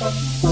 Thank